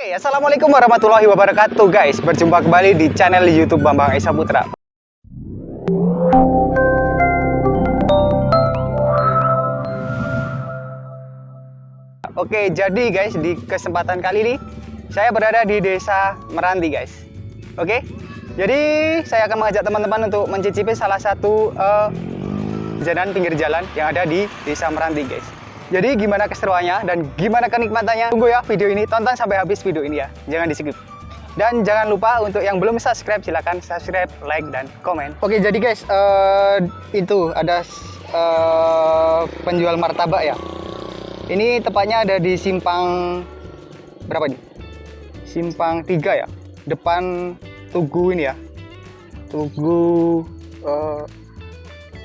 Hai, Assalamualaikum warahmatullahi wabarakatuh guys. Berjumpa kembali di channel Youtube Bambang Esa Putra. Oke, jadi guys di kesempatan kali ini Saya berada di desa Meranti guys. Oke, jadi saya akan mengajak teman-teman untuk mencicipi salah satu uh, jalan pinggir jalan yang ada di desa Meranti guys jadi gimana keseruannya dan gimana kenikmatannya? Tunggu ya video ini, tonton sampai habis video ini ya. Jangan di skip. Dan jangan lupa untuk yang belum subscribe silahkan subscribe, like, dan komen. Oke jadi guys, uh, itu ada uh, penjual martabak ya. Ini tepatnya ada di simpang berapa nih? Simpang 3 ya. Depan Tugu ini ya. Tugu uh,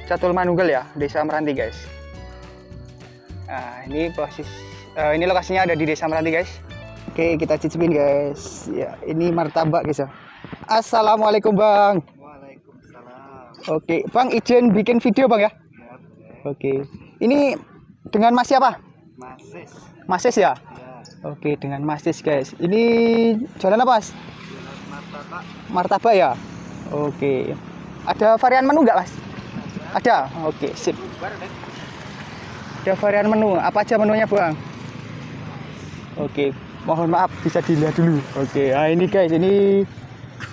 Catul Manunggal ya, Desa Meranti guys. Nah, ini posisi uh, ini lokasinya ada di Desa Meranti, guys. Oke, kita cicipin, guys. Ya, ini martabak, guys ya. Assalamualaikum, Bang. Waalaikumsalam. Oke, Bang izin bikin video, Bang ya? Oke. Ini dengan Mas siapa? Masis. Masis ya? Ya, Oke, dengan Masis, guys. Ini jualan apa, Mas? jualan martabak. Martabak ya? Oke. Ada varian menu nggak, Mas? Ada. Oke, sip. Ada varian menu. Apa aja menunya, Bang? Oke, mohon maaf bisa dilihat dulu. Oke, nah ini guys, ini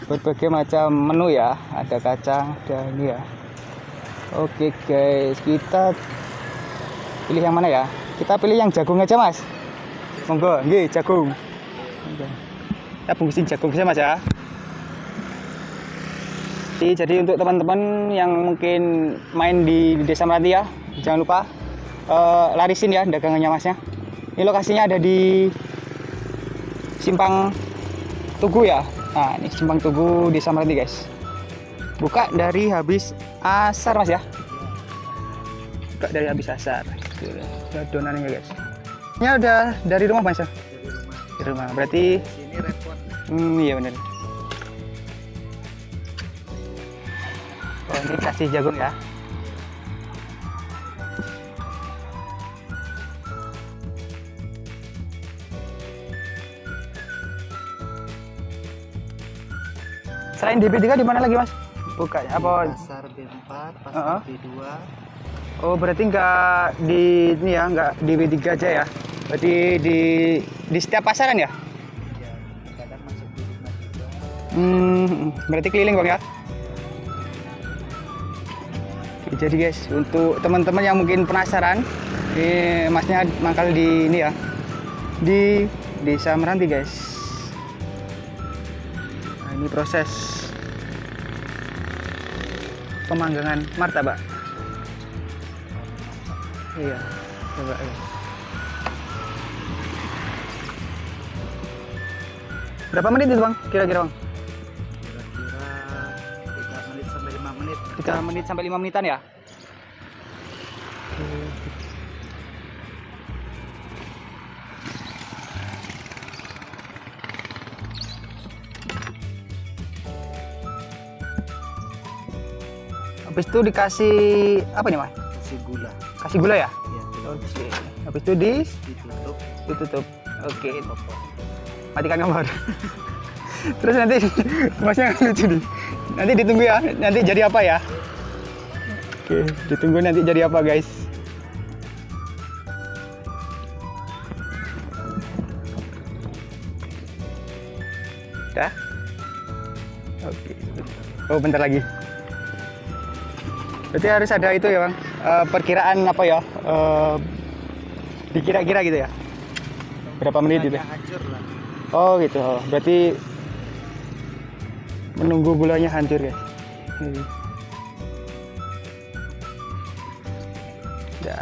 berbagai macam menu ya. Ada kacang, ada ini ya. Oke guys, kita pilih yang mana ya? Kita pilih yang jagung aja, Mas. Monggo, nggih, jagung. Kita bungkusin jagung saja, Mas ya. Jadi, jadi untuk teman-teman yang mungkin main di Desa Melati ya, jangan lupa eh, larisin ya dagangannya masnya. Ini lokasinya ada di Simpang Tugu ya. Nah, ini Simpang Tugu Desa Melati guys. Buka dari habis asar mas ya. Buka dari habis asar. Tuh, Ada donannya guys. Ini udah dari rumah mas ya? Dari rumah. Di. Berarti, hmm, iya bener. Oh, ini kasih jagung ya. Selain DP3 di mana lagi mas? Buka ya? Apa? Pasar B4, pasar Heeh. B2. Oh berarti nggak di ini ya, nggak di B3 aja ya? Berarti di di setiap pasaran ya? Ya, kadang masuk di juga. Hmm, berarti keliling bang ya? Jadi guys, untuk teman-teman yang mungkin penasaran, ini masnya mangkal di ini ya, di Desa Meranti guys. Nah, ini proses pemanggangan martabak. Iya, coba ya. Berapa menit itu bang? Kira-kira bang? Kira-kira 3 menit sampai 5 menit. 3 menit sampai 5 menitan ya? Habis itu dikasih apa nih, Mas? Kasih gula. Kasih gula ya? Ya, Oke. Habis itu di ditutup. ditutup. Oke. Topok. Matikan kompor. Terus nanti masnya lucu nih. Nanti ditunggu ya. Nanti jadi apa ya? Oke, ditunggu nanti jadi apa, guys. Dah? Oke. Oh, bentar lagi. Berarti harus ada itu ya, Bang. Eh, perkiraan apa ya? Eh, dikira-kira gitu ya. Berapa menit gitu? Oh gitu. Oh, berarti menunggu gulanya hancur ya. Ini. Ya.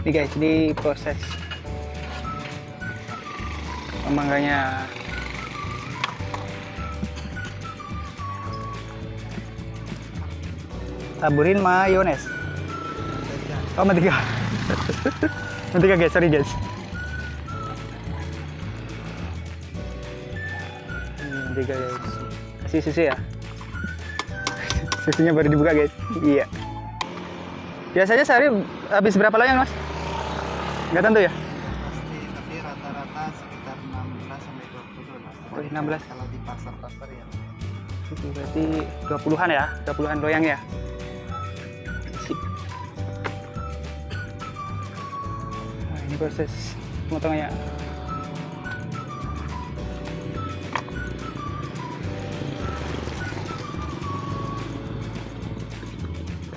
Ini guys, ini proses pemangganya. Taburin mayones. Oh, mentega. mentega guys, sorry guys. Hmm, tiga guys. Kasih susu ya. Susunya baru dibuka guys. Iya. Biasanya sehari habis berapa loyang mas? Nggak tentu ya? Pasti tapi rata-rata sekitar 6 16 kalau di pasar-pasar ya itu berarti 20-an ya 20-an loyang ya proses pemotongannya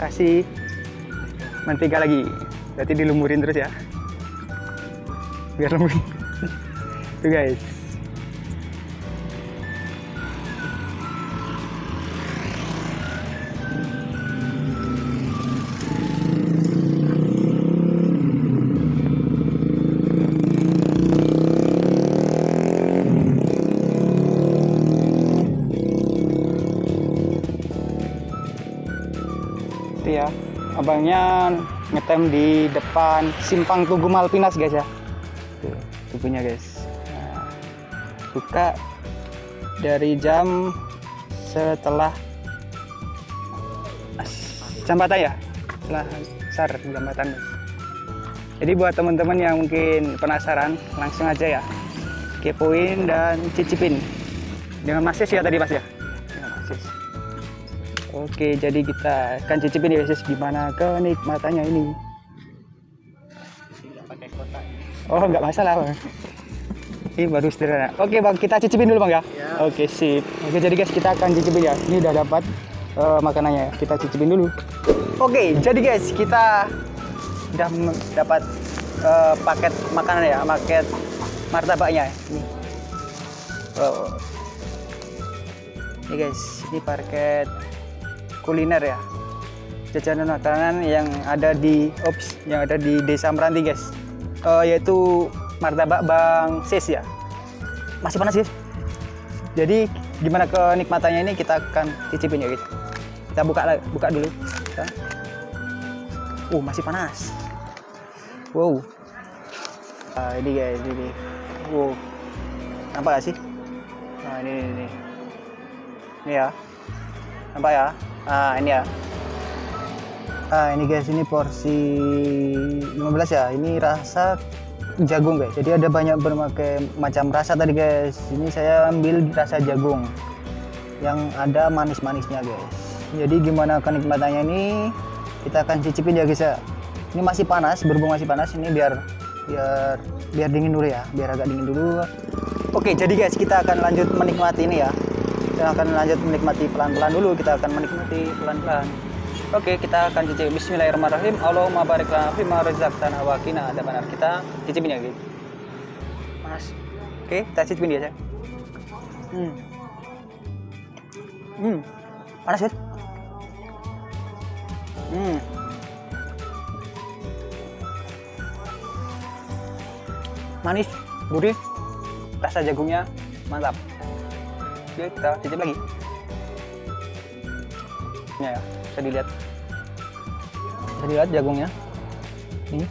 kasih. Mentega lagi. Berarti dilumurin terus ya. Biar lembut. Tuh guys abangnya ngetem di depan simpang Tugu Malpinas guys ya. Tuh tubuhnya guys. Nah, buka dari jam setelah jambatan ya? Setelah sar jambatan guys. Jadi buat teman-teman yang mungkin penasaran langsung aja ya. Kepoin dan cicipin. Dengan Mas ya tadi Mas ya Oke, jadi kita akan cicipin ya guys gimana kenikmatannya ini. tidak pakai kotak Oh, nggak masalah bang. Ini baru sederhana. Oke bang, kita cicipin dulu bang ya. Ya. Oke sip. Oke jadi guys kita akan cicipin ya. Ini udah dapat eh, makanannya. Kita cicipin dulu. Oke, jadi guys kita udah dapat eh, paket makanan ya, paket martabaknya. Ini. Oh. Ini guys, ini paket kuliner ya. Jajanan makanan yang ada di ops yang ada di desa Meranti guys. Eh, yaitu martabak Bang Sis ya. Masih panas guys jadi gimana kenikmatannya ini kita akan cicipin ya guys. Kita buka buka dulu. Kita. uh masih panas. Wow. Ah, ini guys ini. Wow. Nampak gak sih? Nah ini ini, ini. ini ya. Nampak ya ah ini ya. Ah ini guys ini porsi 15 ya. Ini rasa jagung guys. Jadi ada banyak berbagai macam rasa tadi guys. Ini saya ambil rasa jagung yang ada manis-manisnya guys. Jadi gimana kenikmatannya ini? Kita akan cicipin ya guys ya. Ini masih panas berhubung masih panas. Ini biar biar biar dingin dulu ya. Biar agak dingin dulu. Oke jadi guys kita akan lanjut menikmati ini ya kita akan lanjut menikmati pelan-pelan dulu kita akan menikmati pelan-pelan Oke, kita akan cicip Bismillahirrahmanirrahim. Allahumma barik lana fima razaqtana wa qina adzabannar. Kita cicipin ya, guys. Panas. Oke, kita cicipin dia, saya. Hmm. Hmm. Panas, guys. Hmm. Manis, gurih. Rasa jagungnya mantap. Oke, kita cicip lagi. Ini ya, bisa dilihat. Bisa dilihat jagungnya. Ini.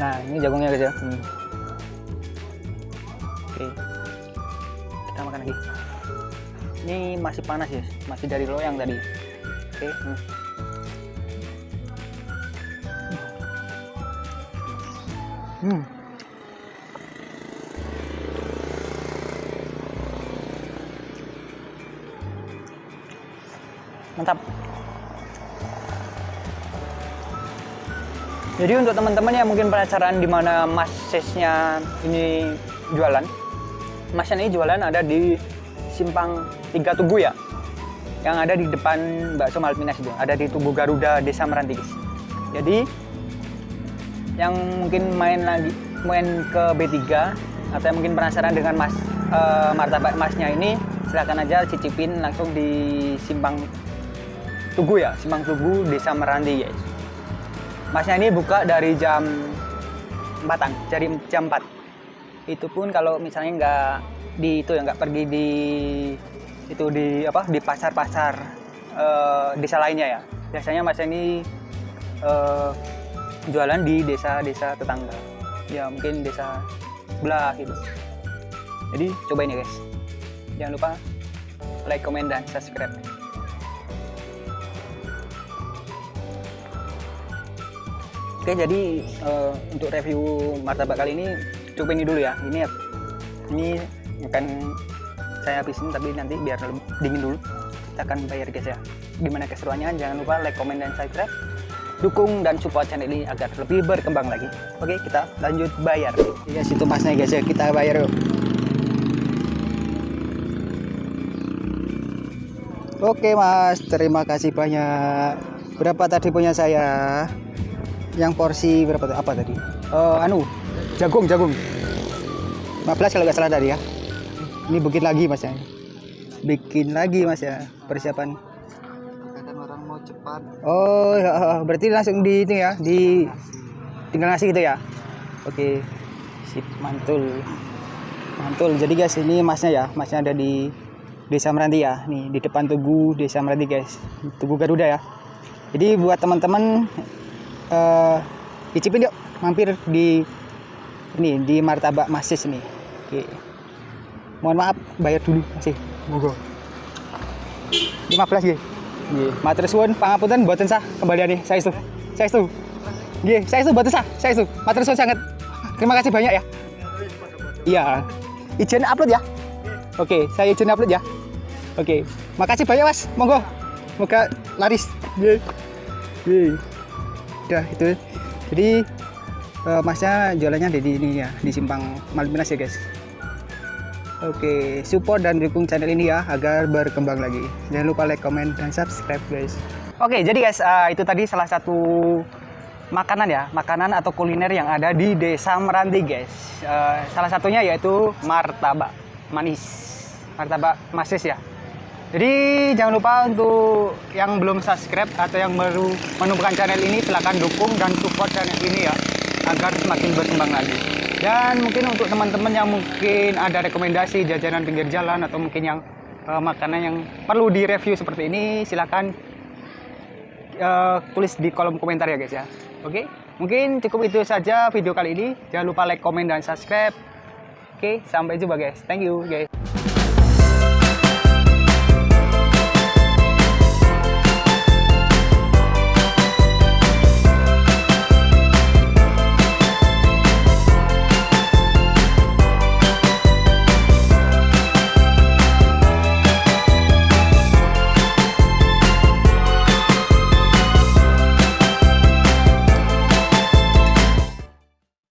Nah, ini jagungnya guys ya. Hmm. Oke. Kita makan lagi. Ini masih panas ya, masih dari loyang tadi. Oke. hmm. Hmm. Mantap. Jadi untuk teman-teman yang mungkin penasaran di mana Mas Sesnya ini jualan, Masnya ini jualan ada di Simpang Tiga Tugu ya, yang ada di depan Bakso Malpinas itu, ada di Tugu Garuda Desa Meranti guys. Jadi yang mungkin main lagi main ke B3 atau yang mungkin penasaran dengan Mas eh, martabak Masnya ini, silahkan aja cicipin langsung di Simpang Tugu ya, Simpang Tugu Desa Meranti guys. Masnya ini buka dari jam 4-an, dari jam 4. Itu pun kalau misalnya nggak di itu ya nggak pergi di itu di apa di pasar-pasar eh, desa lainnya ya. Biasanya Mas ini eh, jualan di desa-desa tetangga. Ya mungkin desa sebelah gitu. Jadi cobain ya guys. Jangan lupa like, comment, dan subscribe. Oke, jadi eh, untuk review martabak kali ini cukup ini dulu ya. Ini ini bukan saya habisin tapi nanti biar dingin dulu. Kita akan bayar guys ya. Gimana keseruannya? Jangan lupa like comment dan subscribe. Dukung dan support channel ini agar lebih berkembang lagi. Oke kita lanjut bayar. Ya situ masnya guys ya. Kita bayar yuk. Oke mas, terima kasih banyak. Berapa tadi punya saya? Yang porsi berapa tuh? Apa tadi? Eh, anu, jagung, jagung. 15 kalau nggak salah tadi ya. Ini bikin lagi mas ya. Bikin lagi mas ya, persiapan. Kadang orang mau cepat. Oh, ya, ya, berarti langsung di itu ya, di tinggal ngasih gitu ya. Oke, sip, mantul, mantul. Jadi guys, ini masnya ya, masnya ada di Desa Meranti ya, nih di depan Tugu Desa Meranti guys, Tugu Garuda ya. Jadi buat teman-teman eh icipin yuk, mampir di ini di Martabak Masis nih. Oke. Mohon maaf, bayar dulu masih. Monggo. 15 nggih. Nggih, matur suwun pangapunten mboten sah kembalian nih. Saya itu. Saya itu. Nggih, saya itu mboten sah. Saya itu. Matur suwun sangat. Terima kasih banyak ya. Iya. Izin upload ya. Oke, saya izin upload ya. Oke. Makasih banyak, Mas. Monggo. Moga laris. Nggih. Nggih. Udah itu. Jadi eh, masnya jualannya di ini ya, di Simpang Malminas ya, guys. Oke, support dan dukung channel ini ya agar berkembang lagi. Jangan lupa like, comment, dan subscribe guys. Oke, jadi guys, eh, itu tadi salah satu makanan ya, makanan atau kuliner yang ada di Desa Meranti guys. Eh, salah satunya yaitu martabak manis, martabak masis ya. Jadi jangan lupa untuk yang belum subscribe atau yang baru menemukan channel ini silahkan dukung dan support channel ini ya agar semakin berkembang lagi. Dan mungkin untuk teman-teman yang mungkin ada rekomendasi jajanan pinggir jalan atau mungkin yang eh, makanan yang perlu direview seperti ini silahkan eh, tulis di kolom komentar ya guys ya. Oke, mungkin cukup itu saja video kali ini. Jangan lupa like, komen, dan subscribe. Oke, sampai jumpa guys. Thank you guys.